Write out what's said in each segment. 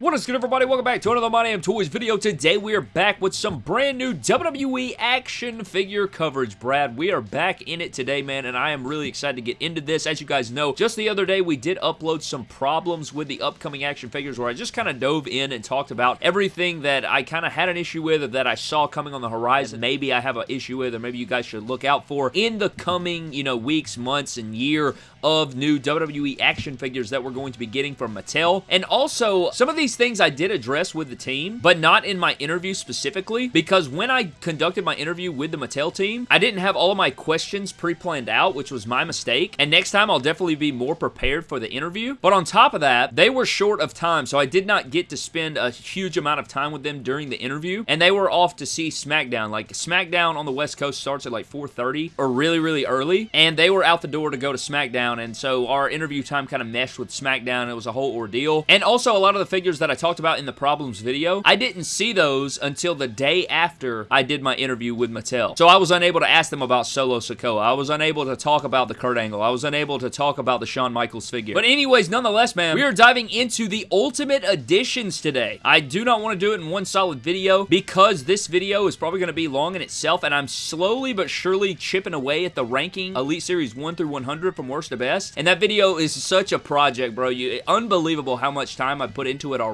What is good everybody? Welcome back to another My Damn Toys video. Today we are back with some brand new WWE action figure coverage, Brad. We are back in it today, man, and I am really excited to get into this. As you guys know, just the other day we did upload some problems with the upcoming action figures where I just kind of dove in and talked about everything that I kind of had an issue with or that I saw coming on the horizon. Maybe I have an issue with or maybe you guys should look out for in the coming, you know, weeks, months, and year of new WWE action figures that we're going to be getting from Mattel. And also, some of these things I did address with the team, but not in my interview specifically, because when I conducted my interview with the Mattel team, I didn't have all of my questions pre-planned out, which was my mistake. And next time, I'll definitely be more prepared for the interview. But on top of that, they were short of time, so I did not get to spend a huge amount of time with them during the interview. And they were off to see SmackDown. Like, SmackDown on the West Coast starts at like 4.30 or really, really early. And they were out the door to go to SmackDown SmackDown, and so our interview time kind of meshed with SmackDown. It was a whole ordeal. And also, a lot of the figures that I talked about in the problems video, I didn't see those until the day after I did my interview with Mattel. So I was unable to ask them about Solo Sikoa. I was unable to talk about the Kurt Angle. I was unable to talk about the Shawn Michaels figure. But anyways, nonetheless, man, we are diving into the Ultimate Editions today. I do not want to do it in one solid video because this video is probably going to be long in itself, and I'm slowly but surely chipping away at the ranking Elite Series 1 through 100 from worst to best. And that video is such a project, bro. You, unbelievable how much time I put into it already,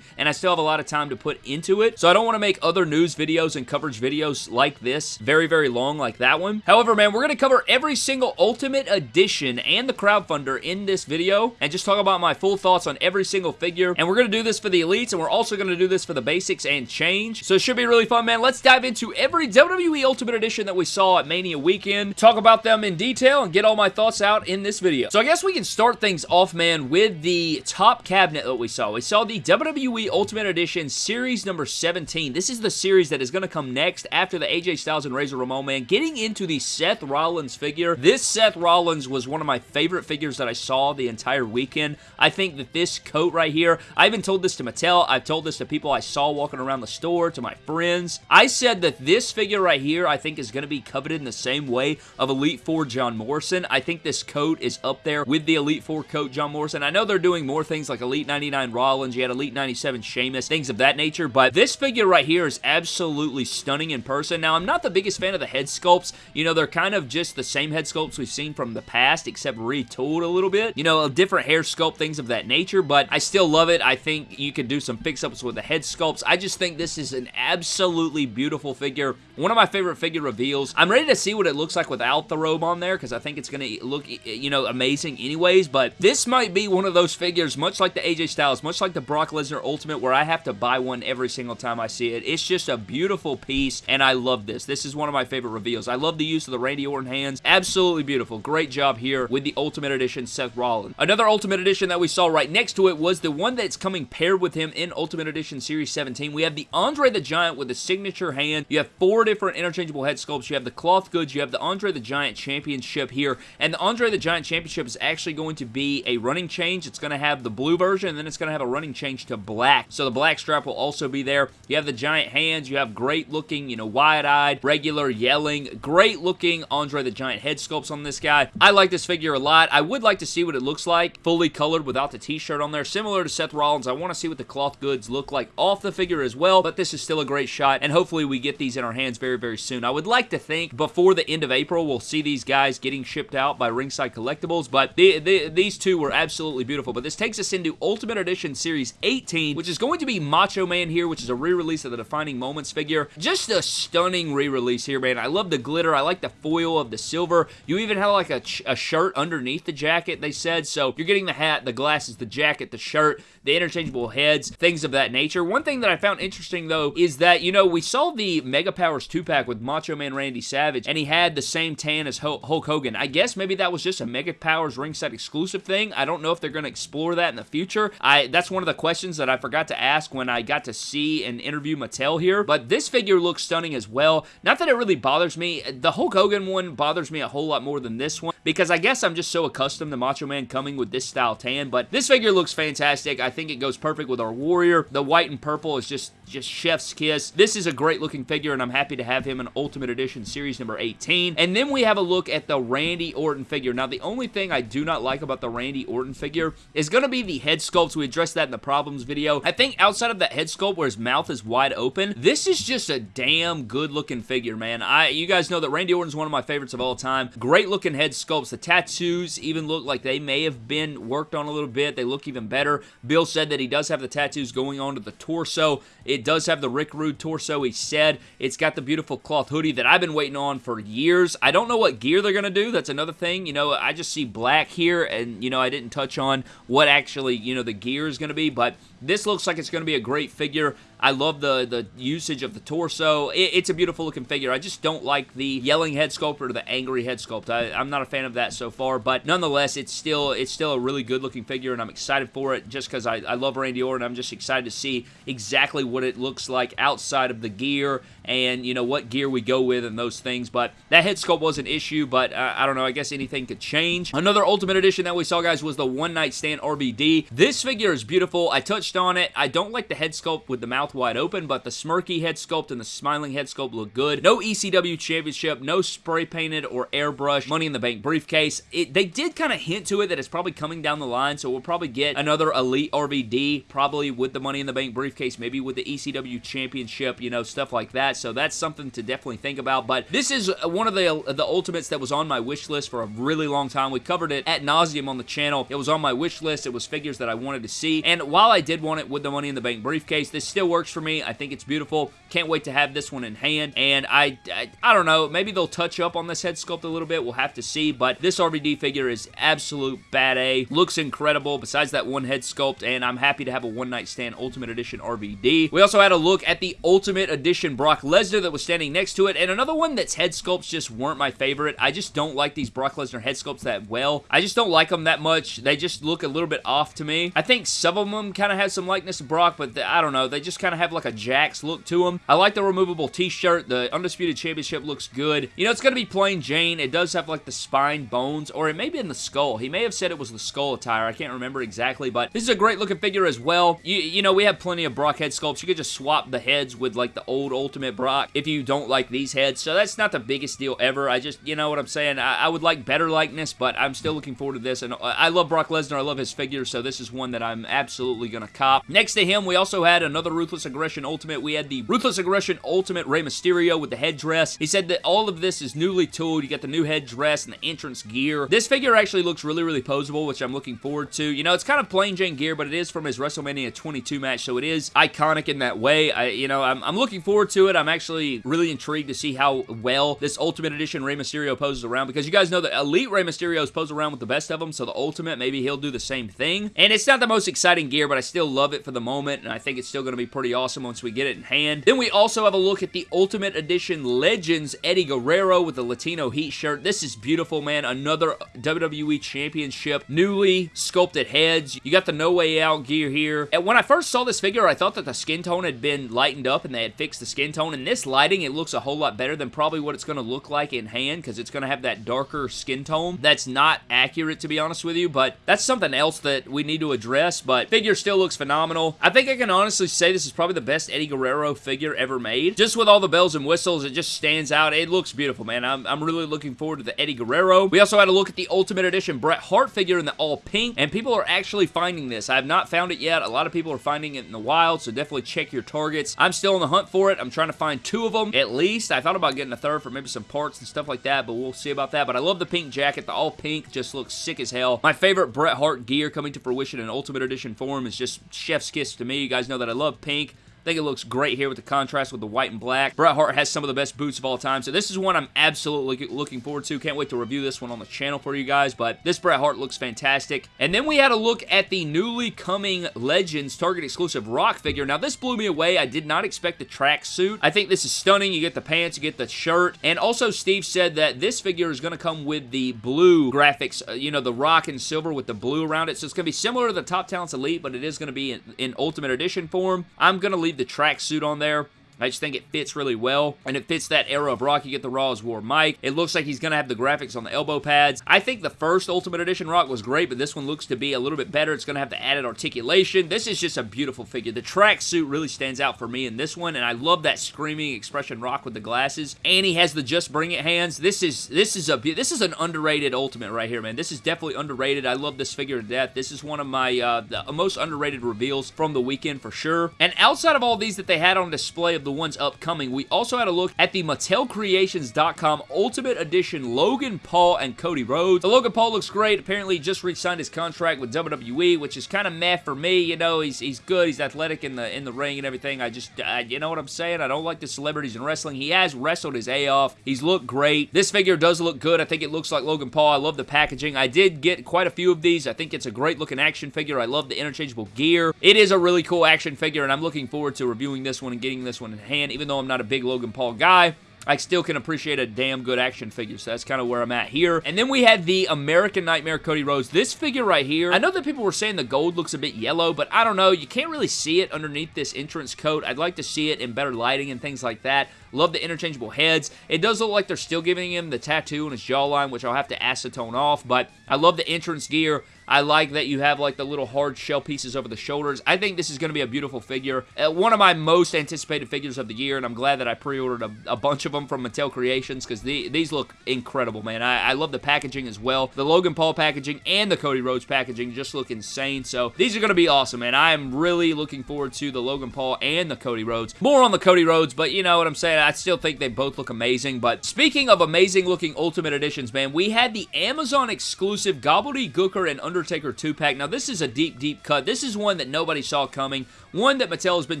and I still have a lot of time to put into it. So I don't want to make other news videos and coverage videos like this very, very long like that one. However, man, we're going to cover every single Ultimate Edition and the crowdfunder in this video and just talk about my full thoughts on every single figure. And we're going to do this for the Elites, and we're also going to do this for the Basics and Change. So it should be really fun, man. Let's dive into every WWE Ultimate Edition that we saw at Mania Weekend, talk about them in detail, and get all my thoughts out in this video. So I guess we can start things off, man, with the top cabinet that we saw. We saw the WWE Ultimate Edition Series number 17. This is the series that is going to come next after the AJ Styles and Razor Ramon, man. Getting into the Seth Rollins figure. This Seth Rollins was one of my favorite figures that I saw the entire weekend. I think that this coat right here, I even told this to Mattel. I've told this to people I saw walking around the store, to my friends. I said that this figure right here, I think is going to be coveted in the same way of Elite Four John Morrison. I think this coat is up there with the Elite Four coat John Morrison. I know they're doing more things like Elite 99 Rollins, you had Elite 97 Sheamus, things of that nature, but this figure right here is absolutely stunning in person. Now, I'm not the biggest fan of the head sculpts. You know, they're kind of just the same head sculpts we've seen from the past, except retooled a little bit. You know, a different hair sculpt, things of that nature, but I still love it. I think you could do some fix-ups with the head sculpts. I just think this is an absolutely beautiful figure. One of my favorite figure reveals. I'm ready to see what it looks like without the robe on there, because I think it's going to look, you know, amazing anyways, but this might be one of those figures, much like the AJ Styles, much like the Brock Lesnar Ultimate, where I have to buy one every single time I see it. It's just a beautiful piece, and I love this. This is one of my favorite reveals. I love the use of the Randy Orton hands. Absolutely beautiful. Great job here with the Ultimate Edition Seth Rollins. Another Ultimate Edition that we saw right next to it was the one that's coming paired with him in Ultimate Edition Series 17. We have the Andre the Giant with the signature hand. You have four different interchangeable head sculpts. You have the cloth goods. You have the Andre the Giant Championship here, and the Andre the Giant Championship is actually going to be a running change. It's going to have the blue version, and then it's going to have a running change to black. So the black strap will also be there. You have the giant hands. You have great looking, you know, wide-eyed, regular yelling, great looking Andre the Giant head sculpts on this guy. I like this figure a lot. I would like to see what it looks like fully colored without the t-shirt on there. Similar to Seth Rollins, I want to see what the cloth goods look like off the figure as well, but this is still a great shot, and hopefully we get these in our hands very, very soon. I would like to think before the end of April, we'll see these guys getting shipped out by Ringside Collectibles, but the, the, these two were absolutely beautiful. But this takes us into Ultimate Edition Series 18, which is going to be Macho Man here, which is a re-release of the Defining Moments figure. Just a stunning re-release here, man. I love the glitter. I like the foil of the silver. You even have like a, a shirt underneath the jacket, they said. So you're getting the hat, the glasses, the jacket, the shirt, the interchangeable heads, things of that nature. One thing that I found interesting, though, is that, you know, we saw the Mega Powers 2-pack with Macho Man Randy Savage, and he had the same tan as Hulk Hogan. I guess maybe that was just a Mega Powers ringside exclusive thing. I don't know if they're going to explore that in the future. I That's one of the questions that I forgot to ask when I got to see and interview Mattel here, but this figure looks stunning as well. Not that it really bothers me. The Hulk Hogan one bothers me a whole lot more than this one. Because I guess I'm just so accustomed to Macho Man coming with this style tan, but this figure looks fantastic. I think it goes perfect with our Warrior. The white and purple is just, just chef's kiss. This is a great looking figure, and I'm happy to have him in Ultimate Edition Series number 18. And then we have a look at the Randy Orton figure. Now, the only thing I do not like about the Randy Orton figure is going to be the head sculpt. We addressed that in the problems video. I think outside of that head sculpt where his mouth is wide open, this is just a damn good looking figure, man. I You guys know that Randy Orton is one of my favorites of all time. Great looking head sculpts. The tattoos even look like they may have been worked on a little bit. They look even better. Bill said that he does have the tattoos going on to the torso. It does have the Rick Rude torso, he said. It's got the beautiful cloth hoodie that I've been waiting on for years. I don't know what gear they're going to do. That's another thing. You know, I just see black here, and, you know, I didn't touch on what actually, you know, the gear is going to be, but this looks like it's going to be a great figure. I love the, the usage of the torso. It, it's a beautiful looking figure. I just don't like the yelling head sculpt or the angry head sculpt. I, am not a fan of that so far, but nonetheless, it's still it's still a really good looking figure, and I'm excited for it just because I, I love Randy Orton. I'm just excited to see exactly what it looks like outside of the gear and, you know, what gear we go with and those things, but that head sculpt was an issue, but uh, I don't know. I guess anything could change. Another Ultimate Edition that we saw, guys, was the One Night Stand RVD. This figure is beautiful. I touched on it. I don't like the head sculpt with the mouth wide open, but the smirky head sculpt and the smiling head sculpt look good. No ECW Championship, no spray painted or airbrush Money in the Bank briefcase. It, they did kind of hint to it that it's probably coming down the line, so we'll probably get another Elite RVD, probably with the Money in the Bank briefcase, maybe with the ECW Championship, you know, stuff like that. So that's something to definitely think about. But this is one of the, the Ultimates that was on my wish list for a really long time. We covered it at nauseum on the channel. It was on my wish list. It was figures that I wanted to see. And while I did want it with the Money in the Bank briefcase, this still works for me. I think it's beautiful. Can't wait to have this one in hand. And I, I, I don't know, maybe they'll touch up on this head sculpt a little bit. We'll have to see. But this RVD figure is absolute bad A. Looks incredible besides that one head sculpt. And I'm happy to have a one night stand Ultimate Edition RVD. We also had a look at the Ultimate Edition Brock Lesnar that was standing next to it. And another one that's head sculpts just weren't my favorite. I just don't like these Brock Lesnar head sculpts that well. I just don't like them that much. They just look a little bit off to me. I think some of them kind of have some likeness to Brock, but I don't know. They just kind of have like a Jakks look to them. I like the removable t-shirt. The Undisputed Championship looks good. You know, it's going to be plain Jane. It does have like the spine bones, or it may be in the skull. He may have said it was the skull attire. I can't remember exactly, but this is a great looking figure as well. You, you know, we have plenty of Brock head sculpts. You could just swap the heads with like the old Ultimate Brock if you don't like these heads. So that's not the biggest deal ever. I just, you know what I'm saying? I, I would like better likeness, but I'm still looking forward to this. And uh, I love Brock Lesnar. I love his figure, so this is one that I'm absolutely going to Next to him, we also had another Ruthless Aggression Ultimate. We had the Ruthless Aggression Ultimate Rey Mysterio with the headdress. He said that all of this is newly tooled. You got the new headdress and the entrance gear. This figure actually looks really, really posable, which I'm looking forward to. You know, it's kind of plain Jane gear, but it is from his WrestleMania 22 match, so it is iconic in that way. I, you know, I'm, I'm looking forward to it. I'm actually really intrigued to see how well this Ultimate Edition Rey Mysterio poses around, because you guys know that Elite Rey Mysterio's pose around with the best of them, so the Ultimate, maybe he'll do the same thing. And it's not the most exciting gear, but I still love it for the moment, and I think it's still going to be pretty awesome once we get it in hand. Then we also have a look at the Ultimate Edition Legends Eddie Guerrero with the Latino Heat shirt. This is beautiful, man. Another WWE Championship, newly sculpted heads. You got the No Way Out gear here. And when I first saw this figure, I thought that the skin tone had been lightened up and they had fixed the skin tone. In this lighting, it looks a whole lot better than probably what it's going to look like in hand because it's going to have that darker skin tone. That's not accurate, to be honest with you, but that's something else that we need to address, but figure still looks phenomenal. I think I can honestly say this is probably the best Eddie Guerrero figure ever made. Just with all the bells and whistles, it just stands out. It looks beautiful, man. I'm, I'm really looking forward to the Eddie Guerrero. We also had a look at the Ultimate Edition Bret Hart figure in the all pink, and people are actually finding this. I have not found it yet. A lot of people are finding it in the wild, so definitely check your targets. I'm still on the hunt for it. I'm trying to find two of them, at least. I thought about getting a third for maybe some parts and stuff like that, but we'll see about that. But I love the pink jacket. The all pink just looks sick as hell. My favorite Bret Hart gear coming to fruition in Ultimate Edition form is just chef's kiss to me. You guys know that I love pink. I think it looks great here with the contrast with the white and black. Bret Hart has some of the best boots of all time, so this is one I'm absolutely looking forward to. Can't wait to review this one on the channel for you guys, but this Bret Hart looks fantastic. And then we had a look at the newly coming Legends Target exclusive Rock figure. Now, this blew me away. I did not expect the track suit. I think this is stunning. You get the pants, you get the shirt, and also Steve said that this figure is going to come with the blue graphics, uh, you know, the rock and silver with the blue around it, so it's going to be similar to the Top Talents Elite, but it is going to be in, in Ultimate Edition form. I'm going to leave leave the tracksuit on there. I just think it fits really well, and it fits that era of Rock. You get the Raw Is War Mike. It looks like he's going to have the graphics on the elbow pads. I think the first Ultimate Edition Rock was great, but this one looks to be a little bit better. It's going to have the added articulation. This is just a beautiful figure. The tracksuit really stands out for me in this one, and I love that screaming expression Rock with the glasses. And he has the Just Bring It hands. This is this is a this is an underrated Ultimate right here, man. This is definitely underrated. I love this figure to death. This is one of my uh, the most underrated reveals from the weekend for sure. And outside of all these that they had on display of the ones upcoming, we also had a look at the MattelCreations.com Ultimate Edition Logan Paul and Cody Rhodes. The Logan Paul looks great. Apparently, just re-signed his contract with WWE, which is kind of meh for me. You know, he's he's good. He's athletic in the in the ring and everything. I just, uh, you know what I'm saying? I don't like the celebrities in wrestling. He has wrestled his A off. He's looked great. This figure does look good. I think it looks like Logan Paul. I love the packaging. I did get quite a few of these. I think it's a great looking action figure. I love the interchangeable gear. It is a really cool action figure, and I'm looking forward to reviewing this one and getting this one in hand, even though I'm not a big Logan Paul guy. I still can appreciate a damn good action figure, so that's kind of where I'm at here. And then we had the American Nightmare Cody Rhodes. This figure right here, I know that people were saying the gold looks a bit yellow, but I don't know. You can't really see it underneath this entrance coat. I'd like to see it in better lighting and things like that. Love the interchangeable heads. It does look like they're still giving him the tattoo on his jawline, which I'll have to acetone off, but I love the entrance gear. I like that you have like the little hard shell pieces over the shoulders. I think this is going to be a beautiful figure. Uh, one of my most anticipated figures of the year, and I'm glad that I pre-ordered a, a, bunch of them from Mattel Creations because the, these look incredible, man. I, I, love the packaging as well. The Logan Paul packaging and the Cody Rhodes packaging just look insane. So these are going to be awesome, man. I am really looking forward to the Logan Paul and the Cody Rhodes. More on the Cody Rhodes, but you know what I'm saying? I still think they both look amazing. But speaking of amazing looking Ultimate Editions, man, we had the Amazon exclusive Gobbledygooker and Undertaker 2-pack. Now, this is a deep, deep cut. This is one that nobody saw coming. One that Mattel has been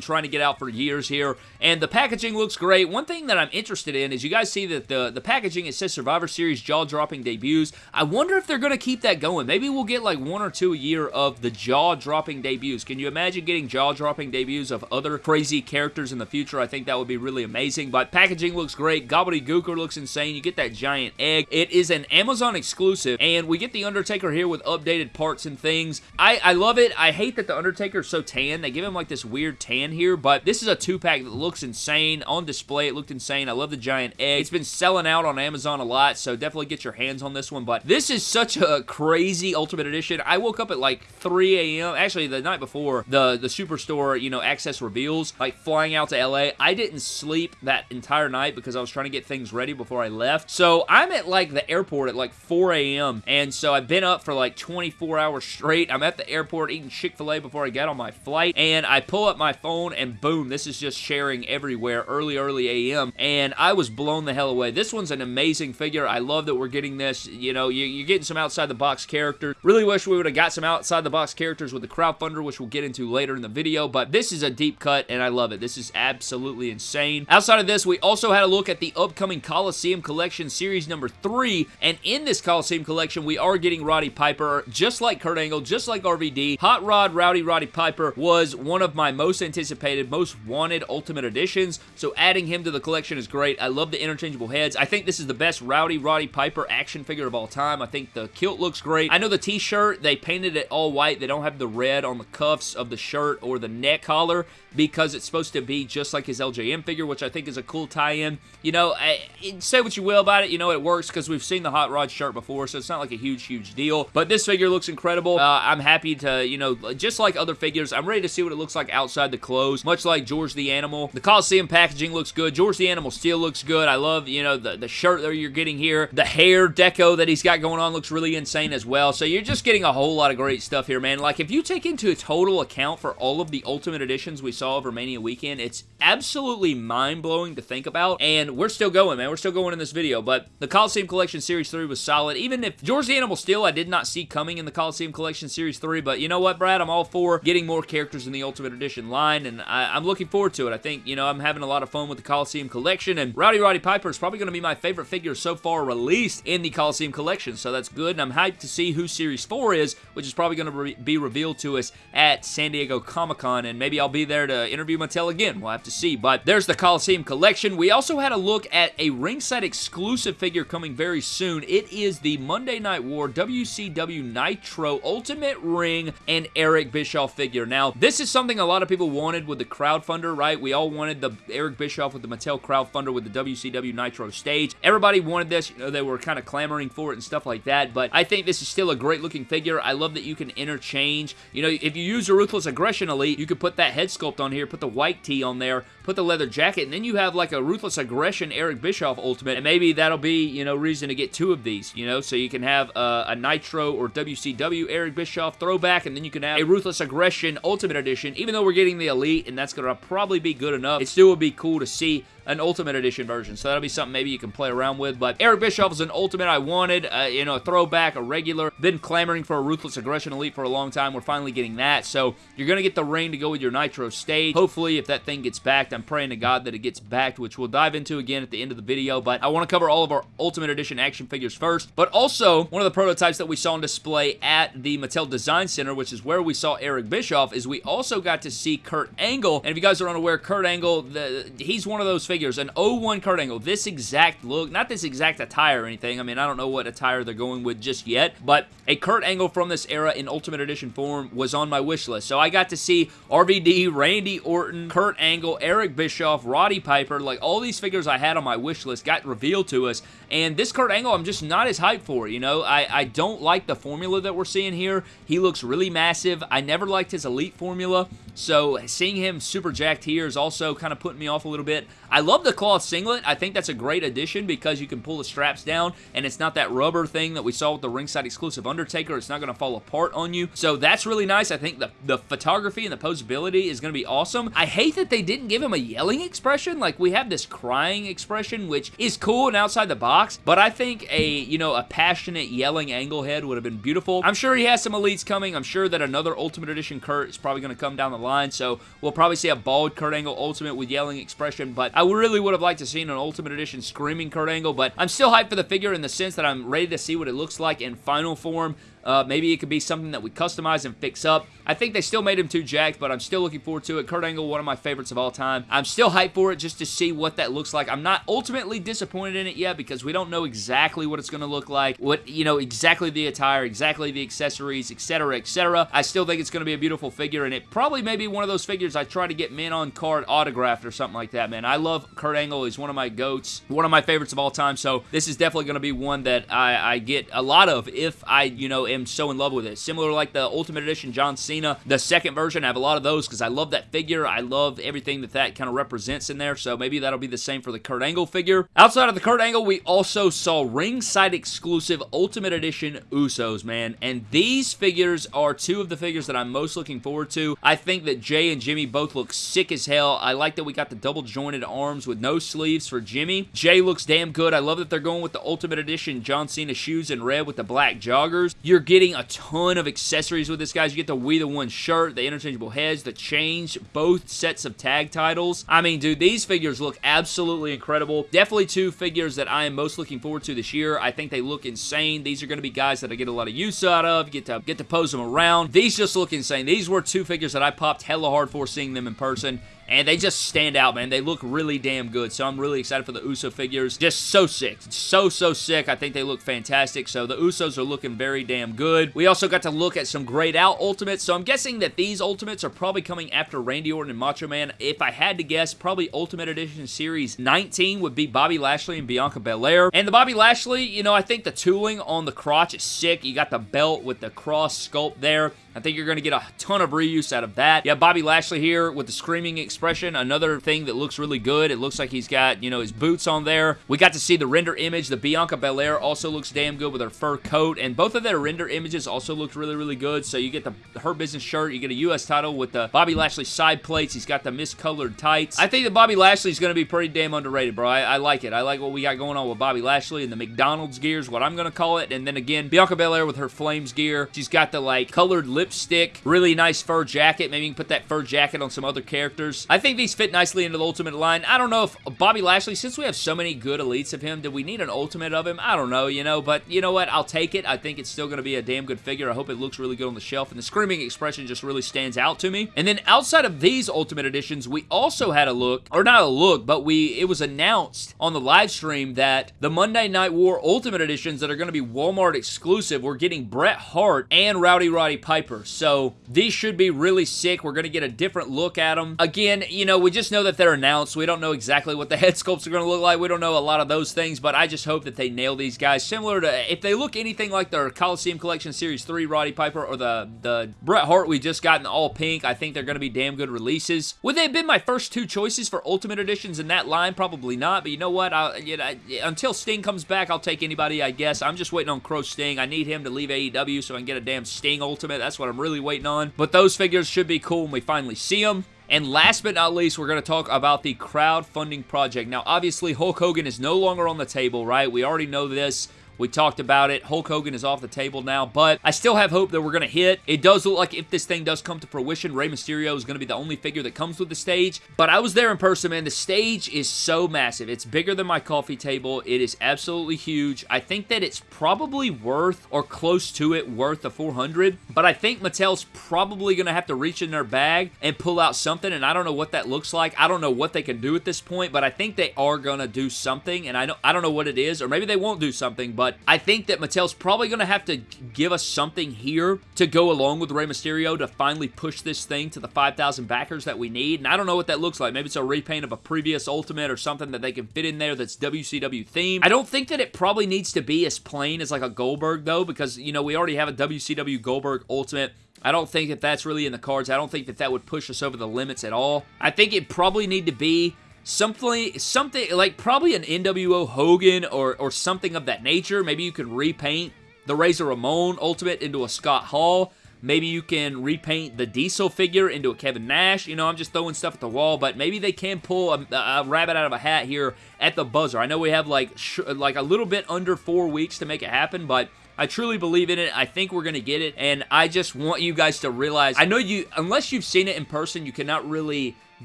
trying to get out for years here. And the packaging looks great. One thing that I'm interested in is you guys see that the, the packaging, it says Survivor Series jaw-dropping debuts. I wonder if they're going to keep that going. Maybe we'll get like one or two a year of the jaw-dropping debuts. Can you imagine getting jaw-dropping debuts of other crazy characters in the future? I think that would be really amazing. But packaging looks great. Gobbledygooker looks insane. You get that giant egg. It is an Amazon exclusive. And we get the Undertaker here with updated parts and things. I, I love it. I hate that the Undertaker is so tan. They give him like this weird tan here, but this is a two-pack that looks insane. On display, it looked insane. I love the giant egg. It's been selling out on Amazon a lot, so definitely get your hands on this one, but this is such a crazy Ultimate Edition. I woke up at like 3 a.m. Actually, the night before the, the Superstore, you know, access reveals, like flying out to LA. I didn't sleep that entire night because I was trying to get things ready before I left. So I'm at like the airport at like 4 a.m. and so I've been up for like 24 hours straight. I'm at the airport eating Chick-fil-A before I get on my flight, and I pull up my phone, and boom, this is just sharing everywhere early, early a.m., and I was blown the hell away. This one's an amazing figure. I love that we're getting this. You know, you're getting some outside-the-box characters. Really wish we would have got some outside-the-box characters with the crowdfunder, which we'll get into later in the video, but this is a deep cut, and I love it. This is absolutely insane. Outside of this, we also had a look at the upcoming Coliseum Collection Series number 3, and in this Coliseum Collection, we are getting Roddy Piper, just like Kurt Angle, just like RVD. Hot Rod Rowdy Roddy Piper was one of my most anticipated, most wanted Ultimate Editions, so adding him to the collection is great. I love the interchangeable heads. I think this is the best Rowdy Roddy Piper action figure of all time. I think the kilt looks great. I know the t-shirt, they painted it all white. They don't have the red on the cuffs of the shirt or the neck collar because it's supposed to be just like his LJN figure, which I think is a cool tie-in. You know, I, say what you will about it, you know it works because we've seen the Hot Rod shirt before, so it's not like a huge, huge deal. But this figure looks incredible. Uh, I'm happy to, you know, just like other figures, I'm ready to see what it looks like outside the clothes, much like George the Animal. The Coliseum packaging looks good. George the Animal still looks good. I love, you know, the, the shirt that you're getting here. The hair deco that he's got going on looks really insane as well. So you're just getting a whole lot of great stuff here, man. Like, if you take into a total account for all of the Ultimate Editions we saw over Mania weekend, it's absolutely mind-blowing to think about, and we're still going, man. We're still going in this video, but the Coliseum Collection Series 3 was solid. Even if George the Animal Steele I did not see coming in the Coliseum Collection Series 3, but you know what, Brad? I'm all for getting more characters in the Ultimate Edition line, and I, am looking forward to it. I think, you know, I'm having a lot of fun with the Coliseum Collection, and Rowdy Roddy Piper is probably going to be my favorite figure so far released in the Coliseum Collection, so that's good, and I'm hyped to see who Series 4 is, which is probably going to re be revealed to us at San Diego Comic-Con, and maybe I'll be there to interview Mattel again. We'll have to see, but there's the Coliseum collection. We also had a look at a ringside exclusive figure coming very soon. It is the Monday Night War WCW Nitro Ultimate Ring and Eric Bischoff figure. Now, this is something a lot of people wanted with the crowdfunder, right? We all wanted the Eric Bischoff with the Mattel crowdfunder with the WCW Nitro stage. Everybody wanted this. You know, they were kind of clamoring for it and stuff like that, but I think this is still a great looking figure. I love that you can interchange. You know, if you use a Ruthless Aggression Elite, you could put that head sculpt on here, put the white tee on there, put the leather jacket, and then you have like a Ruthless Aggression Eric Bischoff Ultimate, and maybe that'll be, you know, reason to get two of these, you know, so you can have uh, a Nitro or WCW Eric Bischoff throwback, and then you can have a Ruthless Aggression Ultimate Edition, even though we're getting the Elite, and that's going to probably be good enough. It still would be cool to see an Ultimate Edition version. So that'll be something maybe you can play around with. But Eric Bischoff is an Ultimate I wanted. Uh, you know, a throwback, a regular. Been clamoring for a Ruthless Aggression Elite for a long time. We're finally getting that. So you're going to get the ring to go with your Nitro stage. Hopefully, if that thing gets backed, I'm praying to God that it gets backed, which we'll dive into again at the end of the video. But I want to cover all of our Ultimate Edition action figures first. But also, one of the prototypes that we saw on display at the Mattel Design Center, which is where we saw Eric Bischoff, is we also got to see Kurt Angle. And if you guys are unaware, Kurt Angle, the, he's one of those figures, an 01 Kurt Angle. This exact look, not this exact attire or anything. I mean, I don't know what attire they're going with just yet, but a Kurt Angle from this era in Ultimate Edition form was on my wish list. So I got to see RVD, Randy Orton, Kurt Angle, Eric Bischoff, Roddy Piper, like all these figures I had on my wish list got revealed to us, and this Kurt Angle I'm just not as hyped for, you know? I, I don't like the formula that we're seeing here. He looks really massive. I never liked his Elite formula, so seeing him super jacked here is also kind of putting me off a little bit. I love the cloth singlet. I think that's a great addition because you can pull the straps down and it's not that rubber thing that we saw with the ringside exclusive Undertaker. It's not going to fall apart on you. So that's really nice. I think the, the photography and the posability is going to be awesome. I hate that they didn't give him a yelling expression. Like we have this crying expression, which is cool and outside the box, but I think a, you know, a passionate yelling angle head would have been beautiful. I'm sure he has some elites coming. I'm sure that another Ultimate Edition Kurt is probably going to come down the line. So we'll probably see a bald Kurt Angle Ultimate with yelling expression, but I really would have liked to seen an Ultimate Edition Screaming Kurt Angle, but I'm still hyped for the figure in the sense that I'm ready to see what it looks like in final form. Uh, maybe it could be something that we customize and fix up. I think they still made him too jacked, but I'm still looking forward to it. Kurt Angle, one of my favorites of all time. I'm still hyped for it just to see what that looks like. I'm not ultimately disappointed in it yet because we don't know exactly what it's going to look like, what, you know, exactly the attire, exactly the accessories, etc., etc. I still think it's going to be a beautiful figure, and it probably may be one of those figures I try to get men on card autographed or something like that, man. I love Kurt Angle. He's one of my goats, one of my favorites of all time, so this is definitely going to be one that I, I get a lot of if I, you know, am so in love with it. Similar like the Ultimate Edition John Cena, the second version, I have a lot of those because I love that figure. I love everything that that kind of represents in there, so maybe that'll be the same for the Kurt Angle figure. Outside of the Kurt Angle, we also saw ringside exclusive Ultimate Edition Usos, man, and these figures are two of the figures that I'm most looking forward to. I think that Jay and Jimmy both look sick as hell. I like that we got the double jointed arms with no sleeves for Jimmy. Jay looks damn good. I love that they're going with the Ultimate Edition John Cena shoes in red with the black joggers. You're getting a ton of accessories with this, guys. You get the We The One shirt, the interchangeable heads, the change, both sets of tag titles. I mean, dude, these figures look absolutely incredible. Definitely two figures that I am most looking forward to this year. I think they look insane. These are going to be guys that I get a lot of use out of, get to get to pose them around. These just look insane. These were two figures that I popped hella hard for seeing them in person and they just stand out, man. They look really damn good, so I'm really excited for the USO figures. Just so sick. So, so sick. I think they look fantastic, so the USOs are looking very damn good. We also got to look at some grayed out Ultimates, so I'm guessing that these Ultimates are probably coming after Randy Orton and Macho Man. If I had to guess, probably Ultimate Edition Series 19 would be Bobby Lashley and Bianca Belair. And the Bobby Lashley, you know, I think the tooling on the crotch is sick. You got the belt with the cross sculpt there. I think you're going to get a ton of reuse out of that. Yeah, Bobby Lashley here with the screaming expression. Another thing that looks really good. It looks like he's got, you know, his boots on there. We got to see the render image. The Bianca Belair also looks damn good with her fur coat. And both of their render images also look really, really good. So you get the Hurt Business shirt. You get a U.S. title with the Bobby Lashley side plates. He's got the miscolored tights. I think that Bobby Lashley is going to be pretty damn underrated, bro. I, I like it. I like what we got going on with Bobby Lashley and the McDonald's gears, what I'm going to call it. And then again, Bianca Belair with her Flames gear. She's got the, like, colored lip lipstick, really nice fur jacket. Maybe you can put that fur jacket on some other characters. I think these fit nicely into the Ultimate line. I don't know if Bobby Lashley, since we have so many good elites of him, do we need an Ultimate of him? I don't know, you know, but you know what? I'll take it. I think it's still going to be a damn good figure. I hope it looks really good on the shelf, and the Screaming Expression just really stands out to me. And then outside of these Ultimate Editions, we also had a look, or not a look, but we it was announced on the live stream that the Monday Night War Ultimate Editions that are going to be Walmart exclusive, we're getting Bret Hart and Rowdy Roddy Piper. So these should be really sick. We're going to get a different look at them. Again, you know, we just know that they're announced. We don't know exactly what the head sculpts are going to look like. We don't know a lot of those things, but I just hope that they nail these guys. Similar to, if they look anything like their Coliseum Collection Series 3 Roddy Piper or the, the Bret Hart we just got in all pink, I think they're going to be damn good releases. Would they have been my first two choices for Ultimate Editions in that line? Probably not, but you know what? I, you know, until Sting comes back, I'll take anybody, I guess. I'm just waiting on Crow Sting. I need him to leave AEW so I can get a damn Sting Ultimate. That's what I'm really waiting on. But those figures should be cool when we finally see them. And last but not least, we're going to talk about the crowdfunding project. Now, obviously, Hulk Hogan is no longer on the table, right? We already know this. We talked about it. Hulk Hogan is off the table now, but I still have hope that we're going to hit. It does look like if this thing does come to fruition, Rey Mysterio is going to be the only figure that comes with the stage, but I was there in person, man. The stage is so massive. It's bigger than my coffee table. It is absolutely huge. I think that it's probably worth or close to it worth the 400, but I think Mattel's probably going to have to reach in their bag and pull out something, and I don't know what that looks like. I don't know what they can do at this point, but I think they are going to do something, and I, know, I don't know what it is, or maybe they won't do something, but I think that Mattel's probably going to have to give us something here to go along with Rey Mysterio to finally push this thing to the 5,000 backers that we need. And I don't know what that looks like. Maybe it's a repaint of a previous Ultimate or something that they can fit in there that's WCW themed. I don't think that it probably needs to be as plain as like a Goldberg though because, you know, we already have a WCW Goldberg Ultimate. I don't think that that's really in the cards. I don't think that that would push us over the limits at all. I think it probably need to be something something like probably an NWO Hogan or or something of that nature. Maybe you could repaint the Razor Ramon Ultimate into a Scott Hall. Maybe you can repaint the Diesel figure into a Kevin Nash. You know, I'm just throwing stuff at the wall, but maybe they can pull a, a rabbit out of a hat here at the buzzer. I know we have like like a little bit under four weeks to make it happen, but I truly believe in it. I think we're going to get it, and I just want you guys to realize, I know you, unless you've seen it in person, you cannot really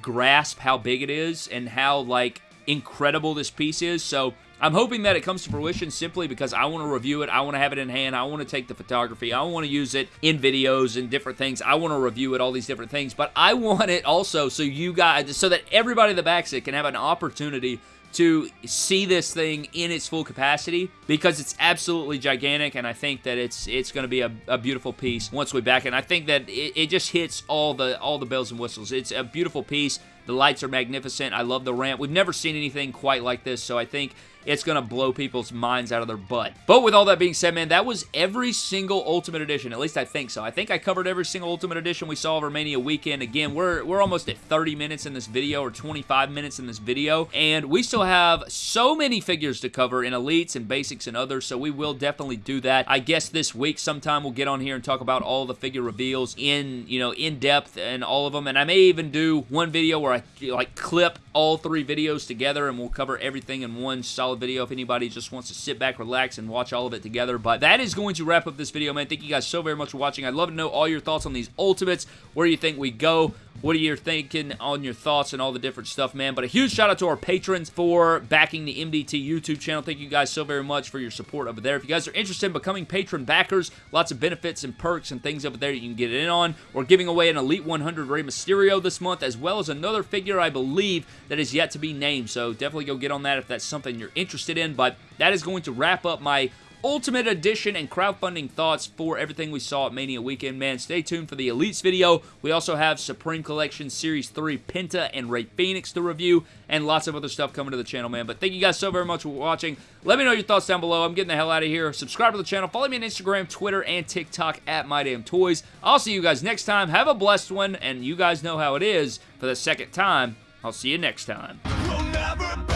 grasp how big it is and how, like, incredible this piece is. So, I'm hoping that it comes to fruition simply because I want to review it. I want to have it in hand. I want to take the photography. I want to use it in videos and different things. I want to review it, all these different things. But I want it also so you guys, so that everybody that backs it can have an opportunity to see this thing in its full capacity because it's absolutely gigantic and I think that it's it's going to be a, a, beautiful piece once we back. And I think that it, it just hits all the all the bells and whistles. It's a beautiful piece. The lights are magnificent. I love the ramp. We've never seen anything quite like this, so I think it's going to blow people's minds out of their butt. But with all that being said, man, that was every single Ultimate Edition. At least I think so. I think I covered every single Ultimate Edition we saw over Mania weekend. Again, we're, we're almost at 30 minutes in this video or 25 minutes in this video. And we still have so many figures to cover in Elites and Basics and others. So we will definitely do that. I guess this week sometime we'll get on here and talk about all the figure reveals in, you know, in depth and all of them. And I may even do one video where I like clip all three videos together and we'll cover everything in one solid video if anybody just wants to sit back, relax, and watch all of it together. But that is going to wrap up this video, man. Thank you guys so very much for watching. I'd love to know all your thoughts on these Ultimates, where do you think we go, what are you thinking on your thoughts and all the different stuff, man? But a huge shout out to our patrons for backing the MDT YouTube channel. Thank you guys so very much for your support over there. If you guys are interested in becoming patron backers, lots of benefits and perks and things over there you can get in on. We're giving away an Elite 100 Rey Mysterio this month, as well as another figure, I believe, that is yet to be named. So definitely go get on that if that's something you're interested in. But that is going to wrap up my Ultimate Edition and crowdfunding thoughts for everything we saw at Mania Weekend, man. Stay tuned for the Elites video. We also have Supreme Collection Series 3 Penta and Rey Fenix to review, and lots of other stuff coming to the channel, man. But thank you guys so very much for watching. Let me know your thoughts down below. I'm getting the hell out of here. Subscribe to the channel. Follow me on Instagram, Twitter, and TikTok at MyDamnToys. I'll see you guys next time. Have a blessed one, and you guys know how it is. For the second time, I'll see you next time. We'll